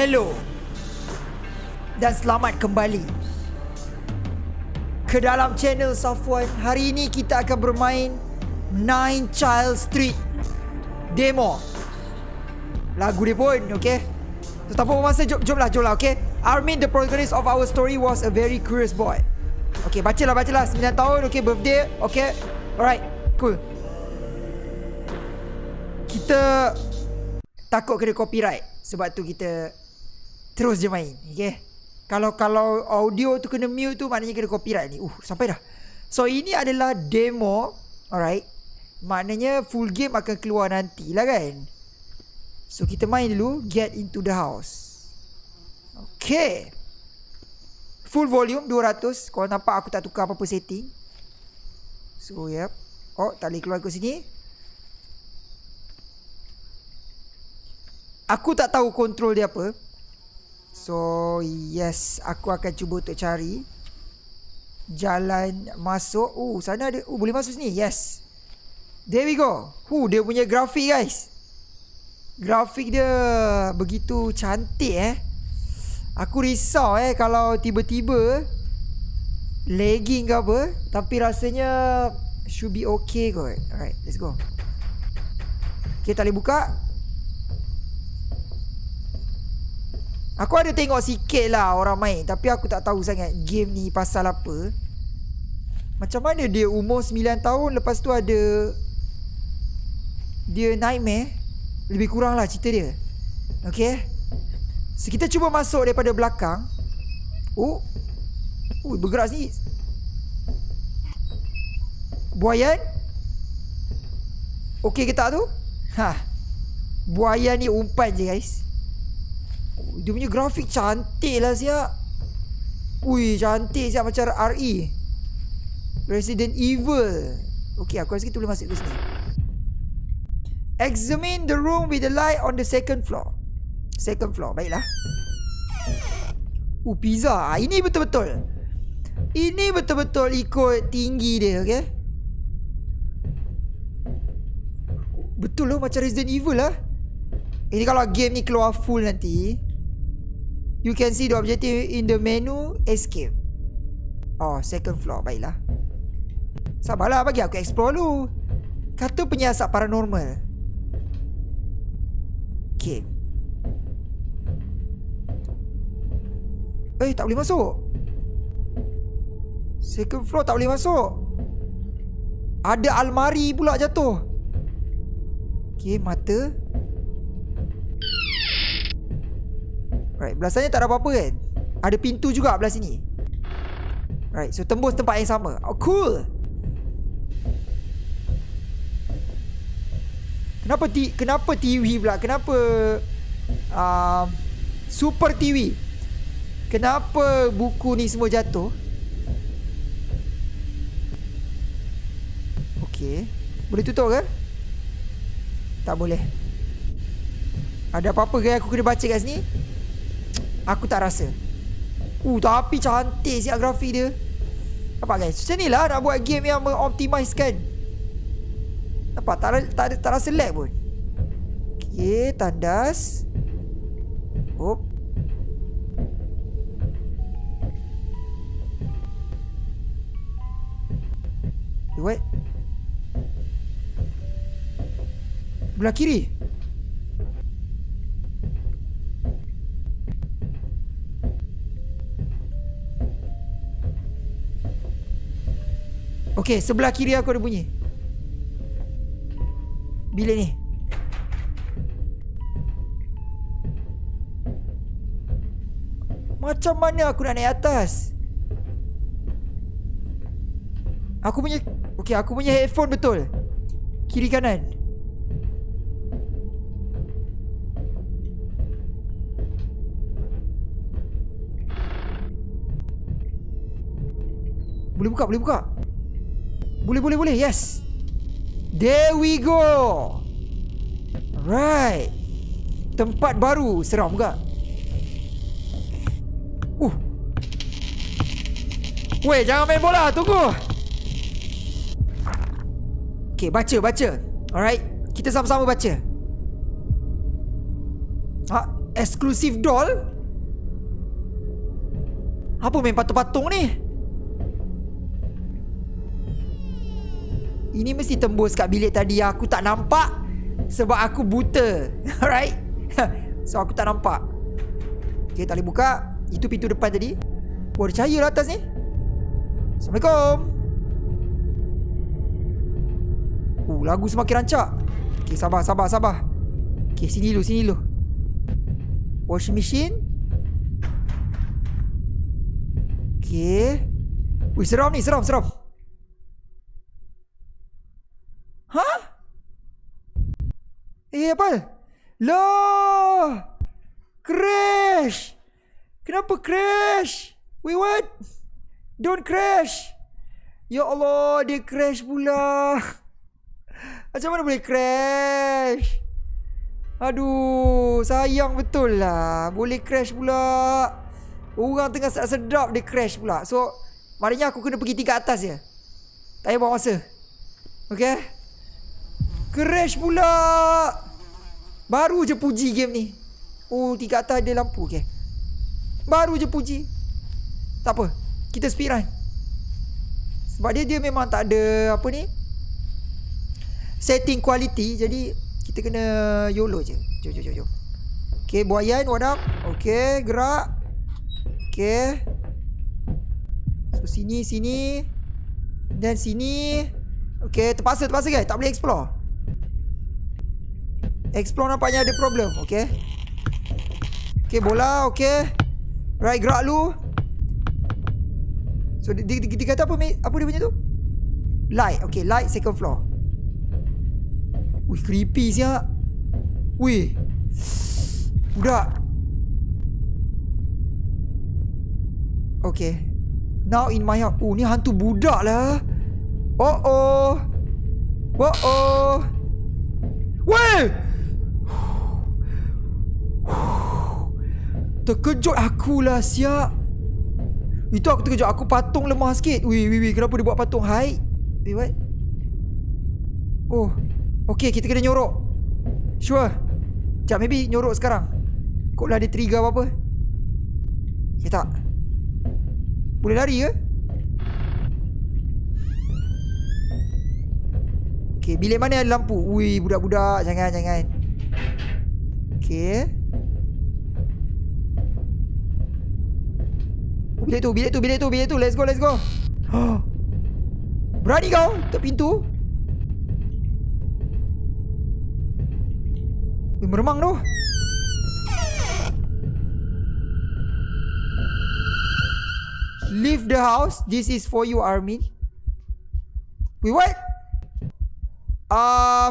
Hello. Dan selamat kembali. Ke dalam channel Safwan Hari ini kita akan bermain Nine Child Street Demo. Lagu dia pun okay? So tanpa masa jom, jom lah jom lah okay? Armin the protagonist of our story was a very curious boy. Okay bacalah bacalah 9 tahun okay birthday okay? Alright cool. Kita Takut kena copyright Sebab tu kita Terus je main Okay? Kalau kalau audio tu kena mute tu Maknanya kena copyright ni. Uh sampai dah. So ini adalah demo Alright? Maknanya full game akan keluar nanti lah kan? So kita main dulu Get into the house. Okay. Full volume 200 Kalau nampak aku tak tukar apa-apa setting. So yep. Oh tak boleh keluar ke sini. Aku tak tahu kontrol dia apa So yes Aku akan cuba untuk cari Jalan masuk. Oh sana ada Oh boleh masuk sini? Yes. There we go. Huh dia punya grafik guys. Grafik dia Begitu cantik eh. Aku risau eh Kalau tiba-tiba Lagging ke apa Tapi rasanya Should be okay kot. Alright let's go. Okay tak boleh buka Aku ada tengok sikit lah orang main Tapi aku tak tahu sangat game ni pasal apa. Macam mana dia umur 9 tahun Lepas tu ada Dia nightmare. Lebih kurang lah cerita dia. Okay So kita cuba masuk daripada belakang. Oh. Oh bergerak sini Buayan? Okay ke tak tu? Ha. Buayan ni umpan je guys dia punya grafik cantik lah siap Ui cantik siap macam RE Resident Evil. Okay aku rasa kita boleh masuk ke sini. Examine the room with the light on the second floor. Second floor baiklah. Uh pizza. Ah, Ini betul-betul. Ini betul-betul ikut tinggi dia okay Betul loh macam Resident Evil lah. Ini kalau game ni keluar full nanti You can see the objective in the menu Escape. Oh second floor Baiklah. Sabarlah bagi aku explore dulu. Kata penyiasat paranormal. Okay. Eh tak boleh masuk. Second floor tak boleh masuk. Ada almari pula jatuh. Okay mata Right, belah sana tak ada apa-apa kan? Ada pintu juga belah sini. Right, so tembus tempat yang sama. Oh, cool. Kenapa ti kenapa TV pula? Kenapa uh, Super TV? Kenapa buku ni semua jatuh? Okay. Boleh tutup ke? Tak boleh. Ada apa-apa ke aku kena baca kat sini? Aku tak rasa. Uh tapi cantik siap grafik dia. Nampak guys? Macam ni lah nak buat game yang mengoptimize kan Nampak? Tak, tak, tak, rasa lag pun. Okay tandas. Hop. What? Belah kiri Okey, sebelah kiri aku ada bunyi. Bilik ni. Macam mana aku nak naik atas? Aku punya Okey, aku punya headphone betul. Kiri kanan. Boleh buka, boleh buka. Boleh boleh boleh. Yes. There we go. Right. Tempat baru. Seram juga. Uh. Weh jangan main bola. Tunggu. Okay baca baca. Alright. Kita sama-sama baca. Ha Exclusive doll? Apa main patung-patung ni? Ini mesti tembus kat bilik tadi. Aku tak nampak Sebab aku buta. Alright? So aku tak nampak. Okay tak boleh buka. Itu pintu depan tadi. Oh ada cahaya lah atas ni. Assalamualaikum. Oh lagu semakin rancak. Okay sabar sabar sabar. Okay sini dulu sini dulu. Washing machine. Okay Wih seram ni seram seram Eh apa? Loh! Crash! Kenapa crash? Wait what? Don't crash! Ya Allah Dia crash pula. Macam mana boleh crash? Aduh Sayang betul lah. Boleh crash pula. Orang tengah sedap Dia crash pula. So Maknanya aku kena pergi tingkat atas je. Tak payah buang masa. Okay? Crash pula Baru je puji game ni. Oh tingkat atas ada lampu Okay. Baru je puji. Tak apa Kita speedrun Sebab dia dia memang tak ada Apa ni Setting quality Jadi Kita kena YOLO je. Jom jom jom jom. Okay buayan wadam Okay gerak. Okay. So sini sini. Dan sini. Okay terpaksa terpaksa guys. Tak boleh explore Explore nampaknya ada problem Okay? Okay bola Okay? Right gerak lu. So dia, dia, dia kata apa Apa dia punya tu? Light Okay light second floor. Wih creepy siap Wih. Budak. Okay. Now in my house Oh ni hantu budak lah. Oh oh Oh oh Weh Terkejut akulah siap Itu aku terkejut. Aku patung lemah sikit. Wih wih wih Kenapa dia buat patung Hai Wait what? Oh. Okay kita kena nyorok. Sure. Sekejap maybe nyorok sekarang. Kok lah ada trigger apa-apa. Okay tak? Boleh lari ke? Okay bilik mana ada lampu? Wih budak-budak. Jangan jangan. Okay bilik tu, bilik tu, bilik tu, bilik tu. Let's go, let's go. Berani kau? Tutup pintu. Meremang tu. Leave the house. This is for you, Armin. Wait, what? Uh,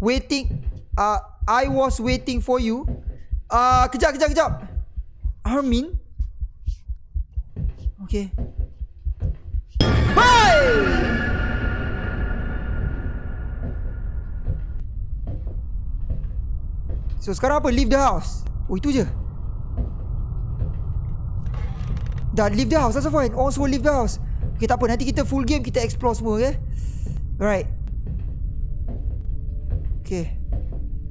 waiting. Uh, I was waiting for you. Uh, kejap, kejap, kejap. Armin? Okay. Hey! So sekarang apa? Leave the house. Oh itu je. Dah leave the house. That's fine. Semua leave the house. Okay tak apa. Nanti kita full game. Kita explore semua. Okay. Alright. Okay.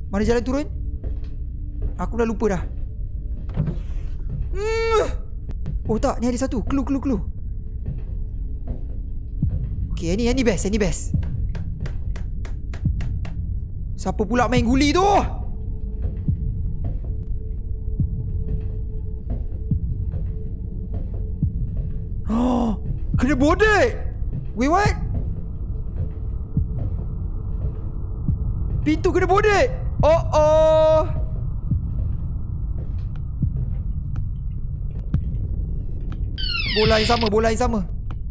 Mana jalan turun? Aku dah lupa dah. Oh tak, ni ada satu. Clue, clue, clue. Okay, yang ni, yang ni best, yang ni best. Siapa pula main guli tu? Oh, kena bodek. Wait, what? Pintu kena bodek. Oh, oh. Bola yang sama, bola yang sama.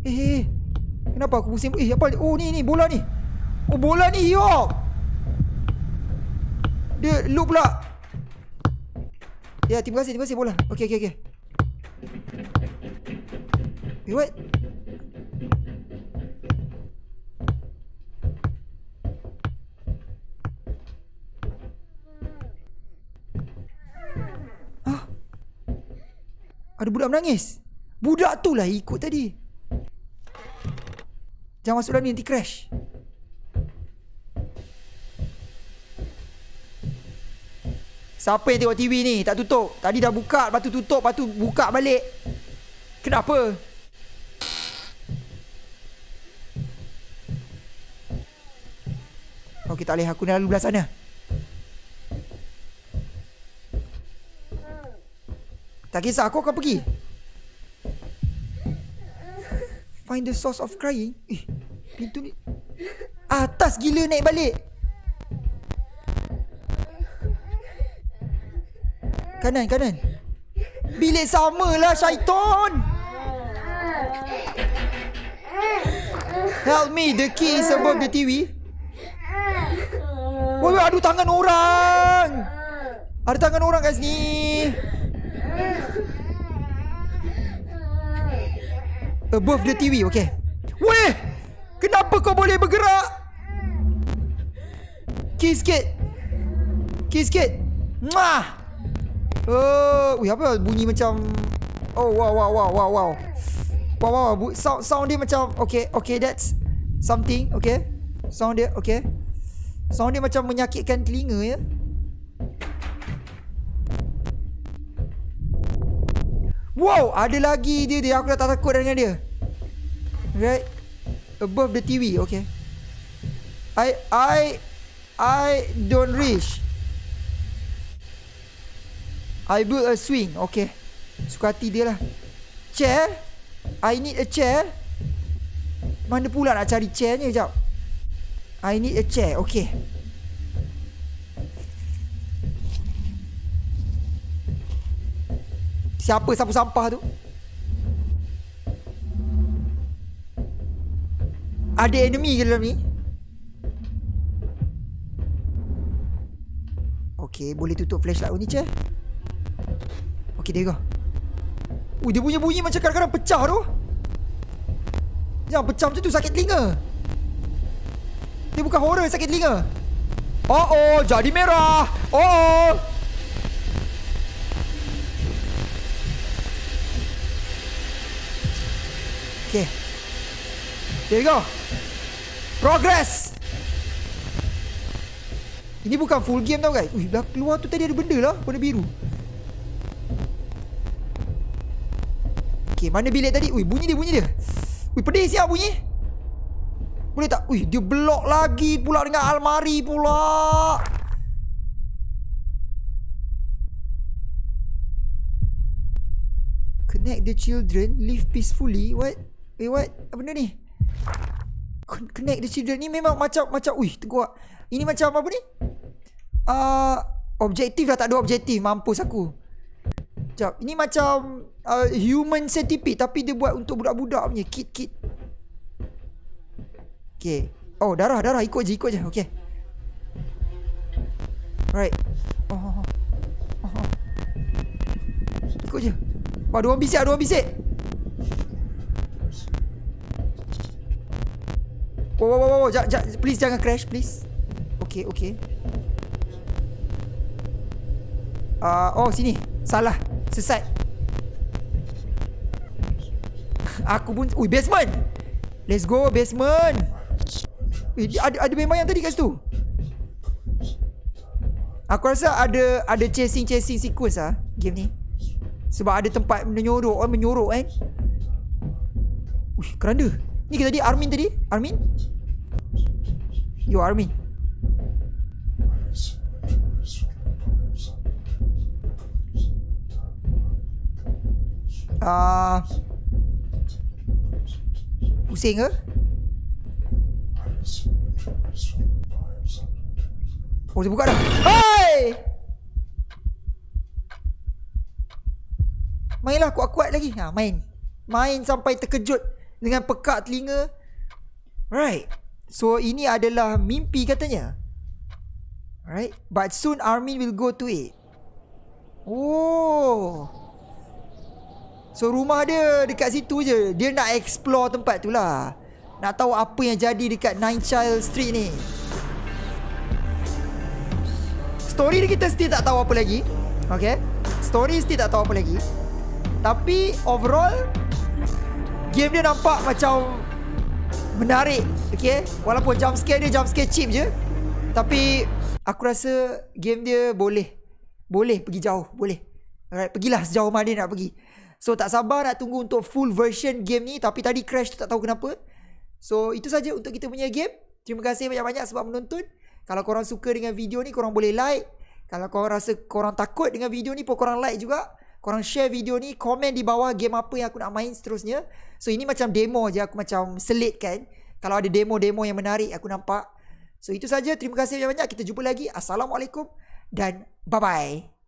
Eh, eh, eh. Kenapa aku pusing? Eh, apa? Oh, ni, ni, bola ni. Oh, bola ni, yo. Dia loop pula. Ya, terima kasih, terima kasih bola. Okey, okey, okey. Eh, what? Ah. Ada budak menangis. Budak tu lah ikut tadi Jangan masuk dalam ni nanti crash Siapa yang tengok TV ni? Tak tutup. Tadi dah buka, lepas tu tutup, lepas tu buka balik. Kenapa? Okey, tak boleh. Aku nak lalu belah sana. Tak kisah, aku akan pergi. Find the source of crying. Eh, pintu ni. Atas gila naik balik. Kanan, kanan. Bilik sama lah syaitan. Help me, the key is above the TV. Woi, aduh tangan orang. Ada tangan orang kat sini. Above the TV, okay. Weh, kenapa kau boleh bergerak? Kiss sikit. Kiss sikit. Mwah. Oh, uh, apa bunyi macam Oh, wow, wow, wow, wow, wow. Wow, wow, wow. Sound, sound dia macam Okay, okay, that's something, okay. Sound dia, okay. Sound dia macam menyakitkan telinga, ya. Wow, ada lagi dia dia. Aku dah tak takut dengan dia. Right. Above the TV, okay. I, I, I don't reach. I build a swing Okay Suka hati dia lah Chair I need a chair Mana pula nak cari chair ni Sekejap I need a chair Okay Siapa sapu sampah tu Ada enemy ke dalam ni Okay boleh tutup flashlight ni chair Okey, dia go. Ui, dia bunyi-bunyi macam kadang-kadang pecah tu. Yang pecah macam tu sakit telinga. Dia bukan horror sakit telinga. Oh oh, jadi merah. Oh oh. Okay. There you go. Progress. Ini bukan full game tau guys. Ui, dah keluar tu tadi ada benda lah warna biru. Okay, mana bilik tadi? Ui, bunyi dia, bunyi dia. Ui, pedih siap bunyi. Boleh tak? Ui, dia blok lagi pula dengan almari pula. Connect the children, live peacefully. What? Wait, what? Apa benda ni? Connect the children ni memang macam macam ui, tengok. Ini macam apa ni? Uh, objektif dah tak ada objektif, mampus aku. Sekejap Ini macam uh, Human centipede Tapi dia buat untuk budak-budak punya Kit kit Okay Oh darah darah Ikut je ikut je Okay Right oh, oh, oh. oh. Ikut je Wah dua bisik Dua orang bisik Wow wow wow, wow. J Please jangan crash Please. Okay okay. Uh, Oh sini. Salah. Sesat. Aku pun Ui basement. Let's go basement. Ui, ada, ada memang yang tadi kat situ? Aku rasa ada Ada chasing-chasing sequence lah Game ni. Sebab ada tempat menyorok Orang menyorok kan Ui keranda Ni ke tadi Armin tadi? Armin? Yo Armin. Uh, Pusing ke? Oh dia buka dah. Hai! Mainlah kuat-kuat lagi. Ha, Main. Main sampai terkejut Dengan pekak telinga. Right. So ini adalah mimpi katanya. Right. But soon Armin will go to it. Oh. So rumah dia dekat situ je. Dia nak explore tempat tu lah. Nak tahu apa yang jadi dekat Nine Child Street ni. Story dia kita still tak tahu apa lagi. Okay. Story still tak tahu apa lagi. Tapi overall Game dia nampak macam Menarik Okay Walaupun jump scare dia jump scare cheap je Tapi Aku rasa game dia boleh boleh pergi jauh, boleh. Alright, pergilah sejauh mana nak pergi. So tak sabar nak tunggu untuk full version game ni tapi tadi crash tu tak tahu kenapa. So itu saja untuk kita punya game. Terima kasih banyak-banyak sebab menonton. Kalau korang suka dengan video ni korang boleh like. Kalau korang rasa korang takut dengan video ni pun korang like juga. Korang share video ni, komen di bawah game apa yang aku nak main seterusnya. So ini macam demo je aku macam selit kan. Kalau ada demo-demo yang menarik aku nampak. So itu saja. Terima kasih banyak-banyak. Kita jumpa lagi. Assalamualaikum dan bye-bye.